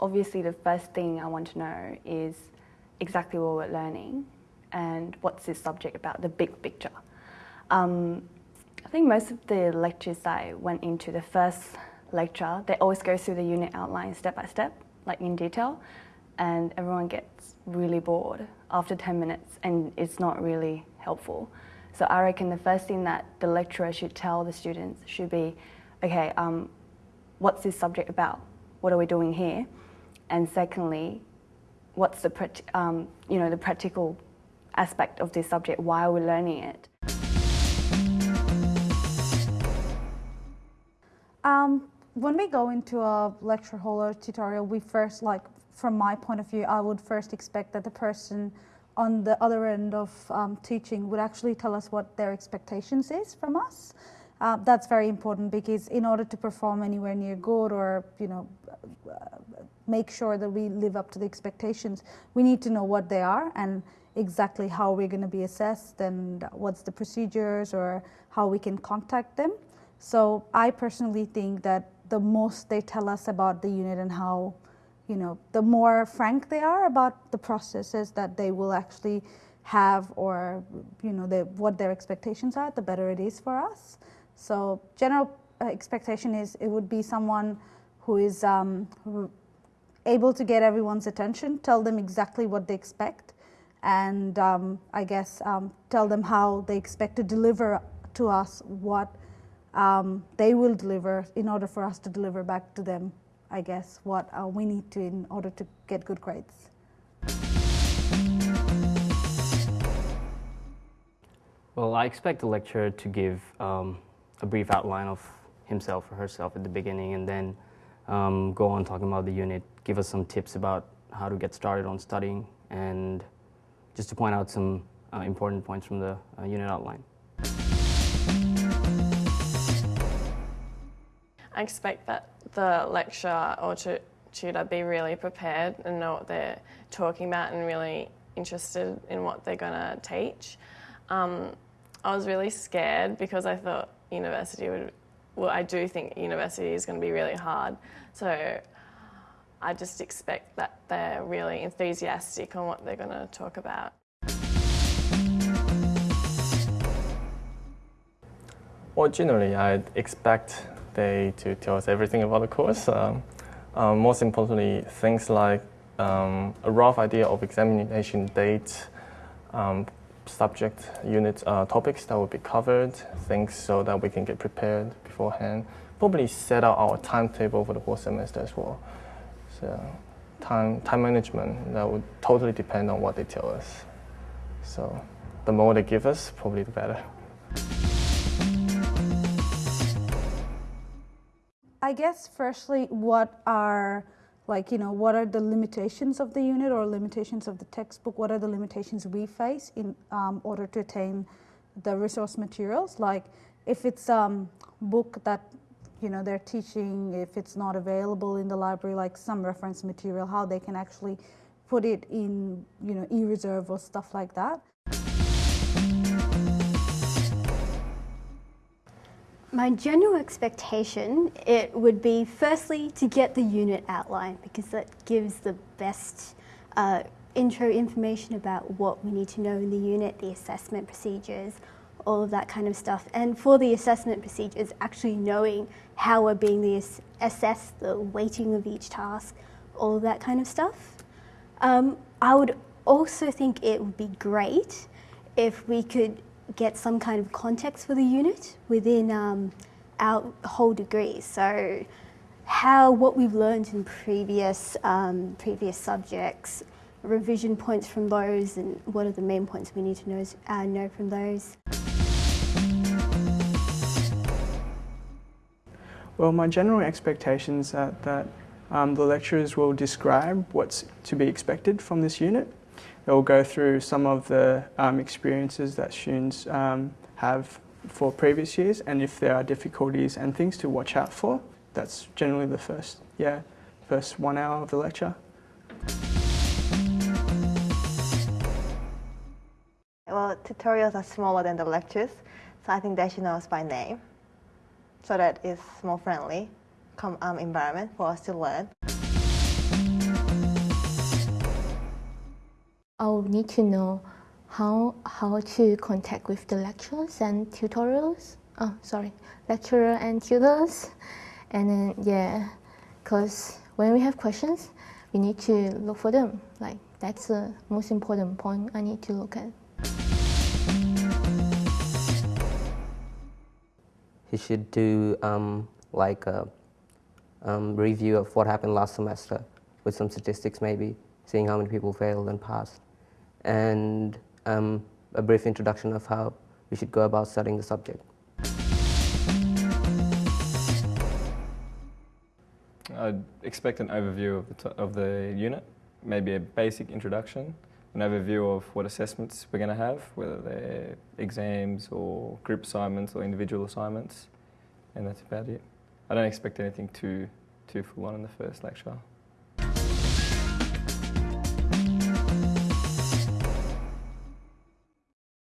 obviously the first thing I want to know is exactly what we're learning and what's this subject about, the big picture. Um, I think most of the lectures I went into, the first lecture, they always go through the unit outline step by step, like in detail, and everyone gets really bored after 10 minutes and it's not really helpful. So I reckon the first thing that the lecturer should tell the students should be, okay, um, what's this subject about? What are we doing here? And secondly, what's the, um, you know, the practical aspect of this subject? Why are we learning it? Um, when we go into a lecture hall or tutorial, we first, like, from my point of view, I would first expect that the person on the other end of um, teaching would actually tell us what their expectations is from us. Uh, that's very important because in order to perform anywhere near good or you know make sure that we live up to the expectations, we need to know what they are and exactly how we're going to be assessed and what's the procedures or how we can contact them. So I personally think that the most they tell us about the unit and how, you know, the more frank they are about the processes that they will actually have or, you know, the, what their expectations are, the better it is for us. So general uh, expectation is it would be someone who is um, able to get everyone's attention, tell them exactly what they expect, and um, I guess um, tell them how they expect to deliver to us what um, they will deliver in order for us to deliver back to them, I guess, what uh, we need to in order to get good grades. Well, I expect the lecturer to give um, a brief outline of himself or herself at the beginning and then um, go on talking about the unit, give us some tips about how to get started on studying, and just to point out some uh, important points from the uh, unit outline. I expect that the lecturer or tutor be really prepared and know what they're talking about and really interested in what they're going to teach. Um, I was really scared because I thought university would well, I do think university is going to be really hard. So I just expect that they're really enthusiastic on what they're going to talk about. Well, generally, I expect they to tell us everything about the course. Um, um, most importantly, things like um, a rough idea of examination date, um, subject unit uh, topics that will be covered, things so that we can get prepared beforehand. Probably set out our timetable for the whole semester as well. So time, time management, that would totally depend on what they tell us. So the more they give us, probably the better. I guess firstly, what are like you know what are the limitations of the unit or limitations of the textbook? What are the limitations we face in um, order to attain the resource materials? Like if it's a um, book that you know they're teaching if it's not available in the library like some reference material how they can actually put it in you know e-reserve or stuff like that My general expectation, it would be firstly to get the unit outline because that gives the best uh, intro information about what we need to know in the unit, the assessment procedures, all of that kind of stuff. And for the assessment procedures, actually knowing how we're being assessed, the weighting of each task, all of that kind of stuff. Um, I would also think it would be great if we could get some kind of context for the unit within um, our whole degree. So how what we've learned in previous um, previous subjects, revision points from those, and what are the main points we need to know, uh, know from those. Well, my general expectations are that um, the lecturers will describe what's to be expected from this unit it will go through some of the um, experiences that students um, have for previous years and if there are difficulties and things to watch out for. That's generally the first, yeah, first one hour of the lecture. Well, tutorials are smaller than the lectures, so I think they should know us by name, so that it's more friendly um, environment for us to learn. I'll need to know how how to contact with the lecturers and tutorials. Oh, sorry, lecturer and tutors, and then yeah, because when we have questions, we need to look for them. Like that's the most important point I need to look at. He should do um, like a um, review of what happened last semester with some statistics maybe, seeing how many people failed and passed, and um, a brief introduction of how we should go about studying the subject. I'd expect an overview of the, of the unit, maybe a basic introduction, an overview of what assessments we're going to have, whether they're exams or group assignments or individual assignments, and that's about it. I don't expect anything too, too full on in the first lecture.